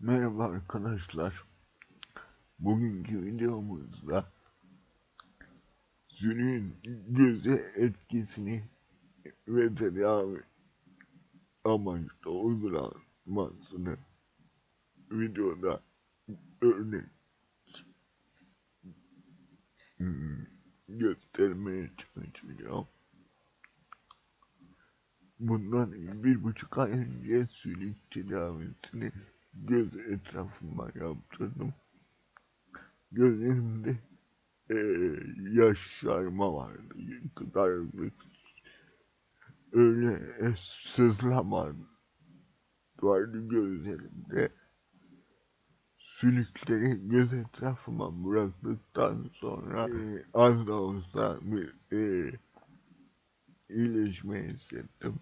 Merhaba arkadaşlar. Bugünkü videomuzda sürün göze etkisini ve tedavi amaçlı uygulanmasını videoda örnek göstermeye çalışacağım. Bundan bir buçuk ay önce sülük tedavisini göz etrafıma yaptırdım. Gözlerimde e, yaşarma vardı, kızarıklık, öyle e, sızlama vardı gözlerimde. Sülükleri göz etrafıma bıraktıktan sonra e, az da olsa bir e, iyileşme hissettim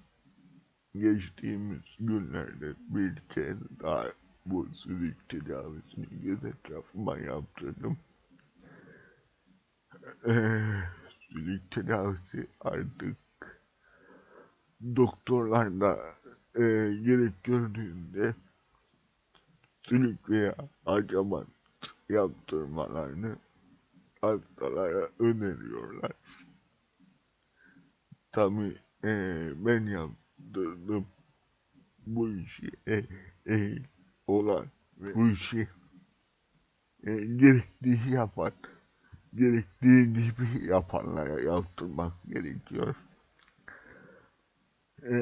geçtiğimiz günlerde bir kez daha bu sülük tedavisini göz etrafıma yaptırdım. Ee, sülük tedavisi artık doktorlar da e, gerek gördüğünde sülük veya hacamat yaptırmalarını hastalara öneriyorlar. Tabi e, ben yaptım yaptırdım bu işi e, e, olan ve bu işi e, gerektiği yapan gerektiği gibi yapanlara yaptırmak gerekiyor. E,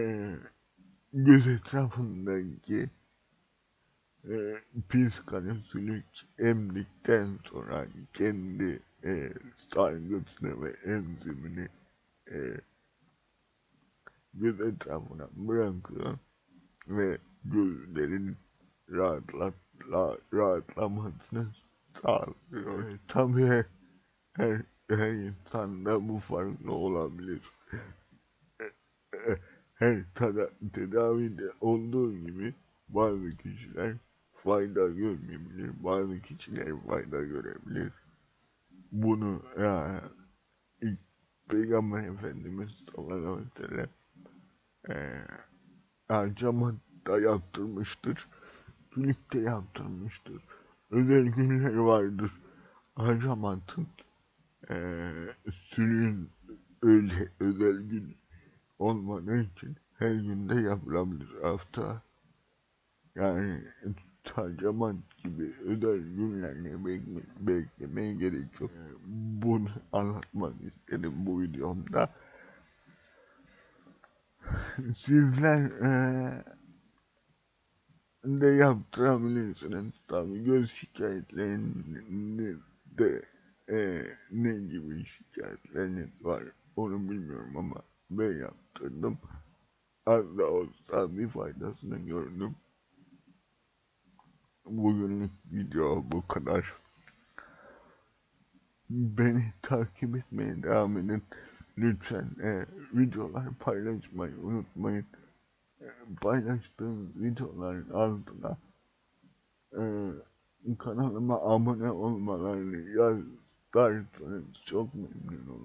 göz etrafındaki e, pis kanı sülük emdikten sonra kendi e, sargısını ve enzimini e, göz etrafına bırakıyor ve gözlerin rahatlat, rahatlamasını sağlıyor. Tabii her, her insanda bu farklı olabilir. Her tada, tedavide olduğu gibi bazı kişiler fayda görmeyebilir, bazı kişiler fayda görebilir. Bunu ya, ilk Peygamber Efendimiz sallallahu aleyhi ve sellem e, da yaptırmıştır. Filik de yaptırmıştır. Özel günler vardır. Harcamatın e, sülün öyle özel gün olmadığı için her günde yapılabilir hafta. Yani harcamat gibi özel günlerle bekle, beklemeye gerek yok. Bunu anlatmak istedim bu videomda sizler e, de yaptırabilirsiniz tabi göz şikayetlerinde de e, ne gibi şikayetleriniz var onu bilmiyorum ama ben yaptırdım. Az da olsa bir faydasını gördüm. Bugünlük video bu kadar. Beni takip etmeye devam edin. Lütfen e, videolar paylaşmayı unutmayın. E, paylaştığım videoların altına e, kanalıma abone olmalarını yazarsanız çok memnun olurum.